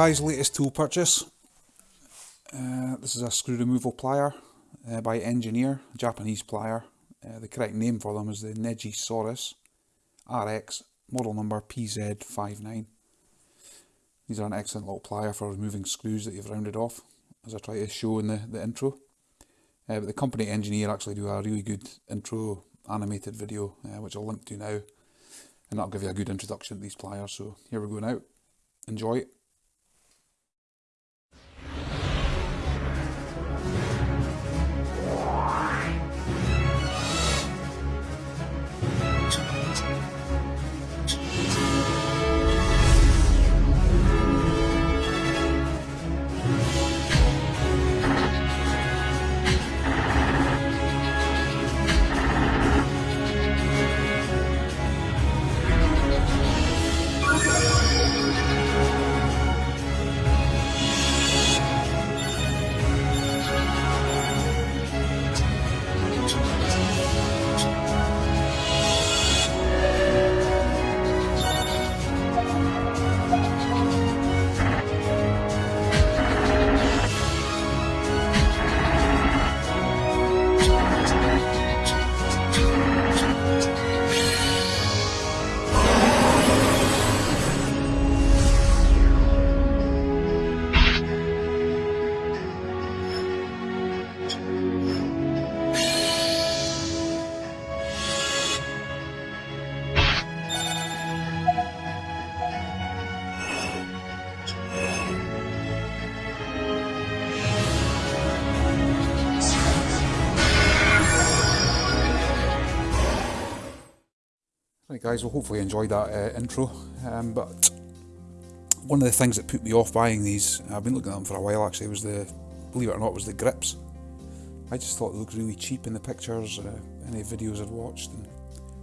Guys, latest tool purchase. Uh, this is a screw removal plier uh, by Engineer, Japanese plier. Uh, the correct name for them is the Neji Saurus RX, model number PZ59. These are an excellent little plier for removing screws that you've rounded off, as I try to show in the, the intro. Uh, but the company Engineer actually do a really good intro animated video, uh, which I'll link to now. And that'll give you a good introduction to these pliers. So here we go now. Enjoy. Right guys, well hopefully you enjoyed that uh, intro, um, but one of the things that put me off buying these, I've been looking at them for a while actually, was the, believe it or not, was the grips. I just thought they looked really cheap in the pictures, uh, any videos I'd watched and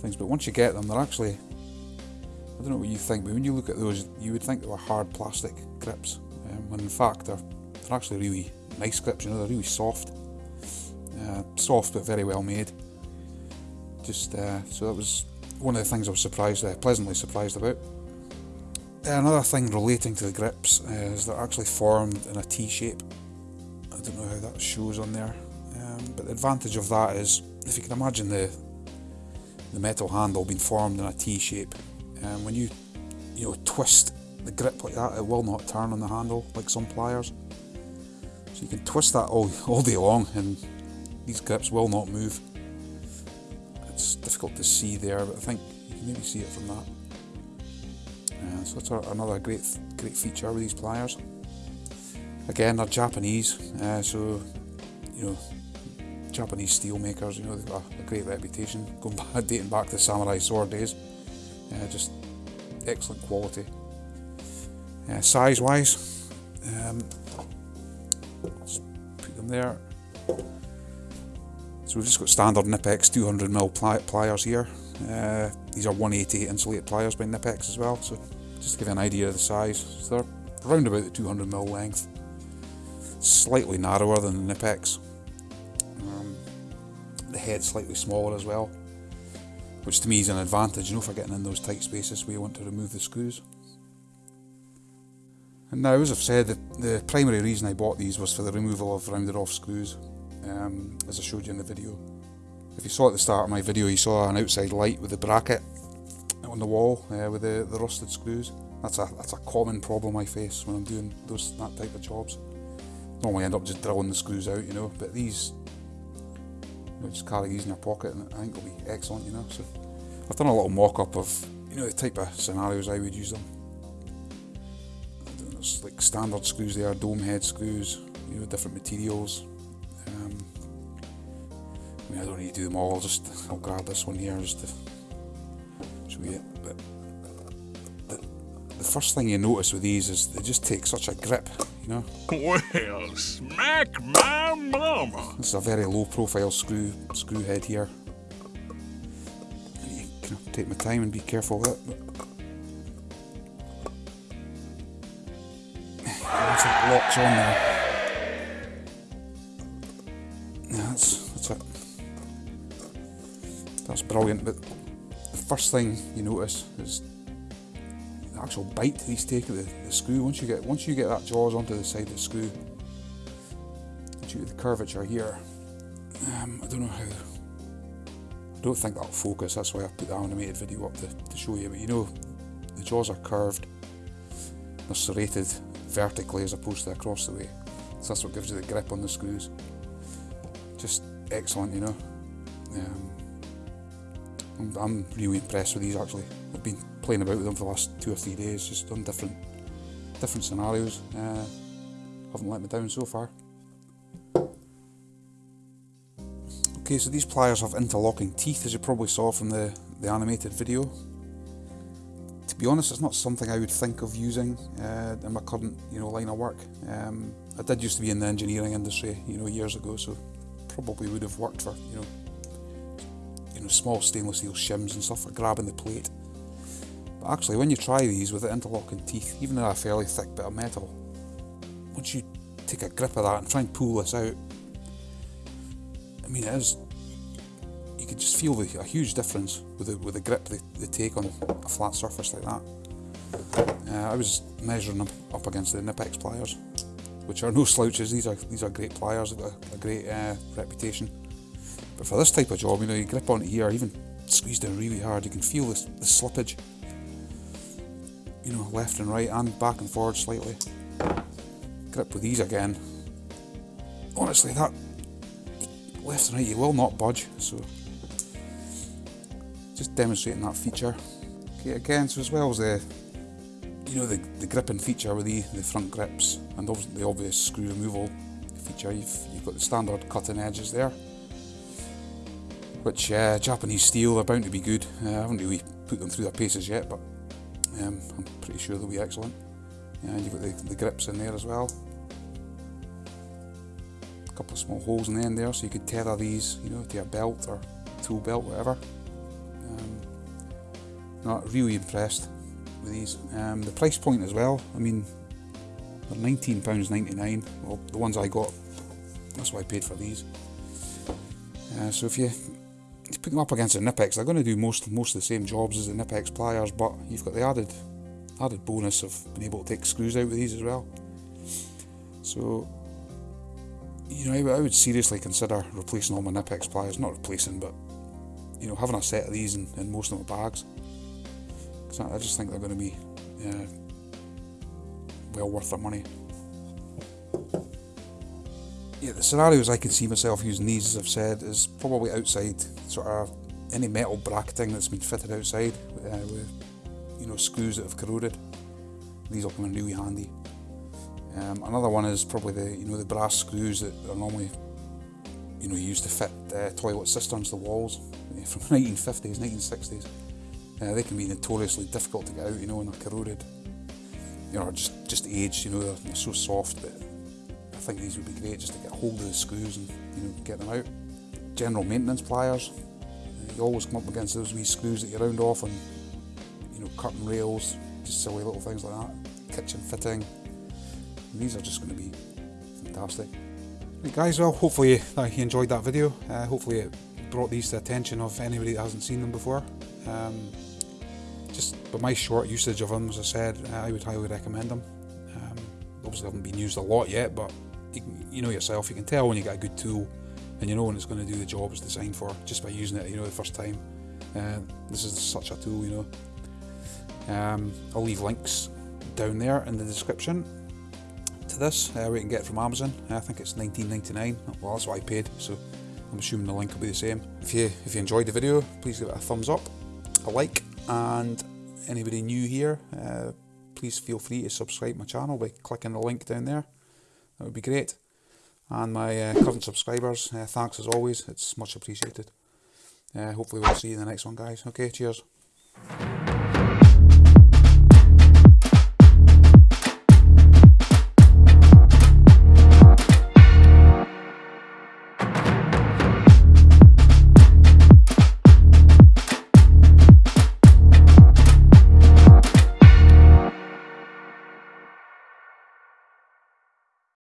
things, but once you get them, they're actually, I don't know what you think, but when you look at those, you would think they were hard plastic grips, um, when in fact they're, they're actually really nice grips, you know, they're really soft. Uh, soft but very well made. Just, uh, so that was one of the things I was surprised, uh, pleasantly surprised about. Another thing relating to the grips uh, is they're actually formed in a T shape. I don't know how that shows on there, um, but the advantage of that is if you can imagine the the metal handle being formed in a T shape, and um, when you you know twist the grip like that, it will not turn on the handle like some pliers. So you can twist that all all day long, and these grips will not move difficult to see there, but I think you can maybe see it from that. Uh, so that's another great great feature with these pliers. Again, they're Japanese, uh, so you know Japanese steel makers. You know they've got a, great reputation, going back, dating back to samurai sword days. Uh, just excellent quality. Uh, size wise, um, put them there. So we've just got standard Knipex 200mm pli pliers here. Uh, these are 180 insulated pliers by Knipex as well, so just to give you an idea of the size. So they're around about the 200mm length. Slightly narrower than the Knipex. Um, the head slightly smaller as well, which to me is an advantage, you know, for getting in those tight spaces where you want to remove the screws. And now, as I've said, the, the primary reason I bought these was for the removal of rounded off screws um, as I showed you in the video. If you saw at the start of my video, you saw an outside light with the bracket on the wall uh, with the, the rusted screws. That's a that's a common problem I face when I'm doing those that type of jobs. Normally I end up just drilling the screws out, you know, but these, you know, just carry these in your pocket and I think it'll be excellent, you know. So I've done a little mock-up of, you know, the type of scenarios I would use them. Like standard screws there, dome head screws, you know, different materials, I mean, I don't need to do them all, just I'll grab this one here just to show you. But the, the first thing you notice with these is they just take such a grip, you know. Well, smack my mama. This is a very low profile screw screw head here. You can take my time and be careful with it. Once it locks on there. That's brilliant, but the first thing you notice is the actual bite these take of the, the screw. Once you get once you get that jaws onto the side of the screw, due to the curvature here, um, I don't know how. I don't think that'll focus. That's why I put the animated video up to, to show you. But you know, the jaws are curved. They're serrated vertically as opposed to across the way. So that's what gives you the grip on the screws. Just excellent, you know. Um, I'm, I'm really impressed with these actually. I've been playing about with them for the last two or three days, just done different different scenarios. Uh, haven't let me down so far. Okay, so these pliers have interlocking teeth, as you probably saw from the, the animated video. To be honest, it's not something I would think of using uh, in my current, you know, line of work. Um, I did used to be in the engineering industry, you know, years ago, so probably would have worked for, you know, you know, small stainless steel shims and stuff for grabbing the plate. But actually, when you try these with the interlocking teeth, even in a fairly thick bit of metal, once you take a grip of that and try and pull this out, I mean, it is. You can just feel the, a huge difference with the with the grip they, they take on a flat surface like that. Uh, I was measuring them up against the Knipex pliers, which are no slouches. These are these are great pliers. They've got a, a great uh, reputation. But for this type of job, you know, you grip onto here, even squeeze down really hard, you can feel this the slippage. You know, left and right and back and forward slightly. Grip with these again. Honestly, that left and right, you will not budge. So, just demonstrating that feature. Okay, again, so as well as the, you know, the, the gripping feature with the, the front grips and obviously the obvious screw removal feature, you've, you've got the standard cutting edges there. Which uh, Japanese steel are bound to be good. Uh, I haven't really put them through their paces yet, but um, I'm pretty sure they'll be excellent. And you've got the, the grips in there as well. A couple of small holes in the end there so you could tether these you know to a belt or tool belt whatever. Um, not really impressed with these. Um, the price point as well I mean they're £19.99 well the ones I got that's what I paid for these. Uh, so if you, you put them up against the Knipex. they're going to do most most of the same jobs as the Knipex pliers but you've got the added added bonus of being able to take screws out with these as well so you know, I would seriously consider replacing all my Knipex pliers. Not replacing, but you know, having a set of these in, in most of my bags. Cause I, I just think they're going to be uh, well worth their money. Yeah, the scenarios I can see myself using these, as I've said, is probably outside sort of any metal bracketing that's been fitted outside uh, with you know screws that have corroded. These will come in really handy. Um, another one is probably the you know the brass screws that are normally you know used to fit uh, toilet cisterns to walls from the 1950s, 1960s. Uh, they can be notoriously difficult to get out, you know, when they're corroded. You know, just just aged, you know, they're, they're so soft. I think these would be great just to get hold of the screws and you know get them out. General maintenance pliers. You always come up against those wee screws that you round off and you know curtain rails, just silly little things like that. Kitchen fitting these are just going to be fantastic. Right guys, well hopefully uh, you enjoyed that video. Uh, hopefully it brought these to the attention of anybody that hasn't seen them before. Um, just but my short usage of them, as I said, uh, I would highly recommend them. Um, obviously haven't been used a lot yet, but you, you, know yourself, you can tell when you get a good tool and you know when it's going to do the job it's designed for just by using it, you know, the first time. Uh, this is such a tool, you know. Um, I'll leave links down there in the description to this, uh, we can get from Amazon. I think it's 19.99. Well, that's what I paid, so I'm assuming the link will be the same. If you if you enjoyed the video, please give it a thumbs up, a like, and anybody new here, uh, please feel free to subscribe my channel by clicking the link down there. That would be great. And my uh, current subscribers, uh, thanks as always. It's much appreciated. Uh, hopefully we'll see you in the next one, guys. Okay, cheers.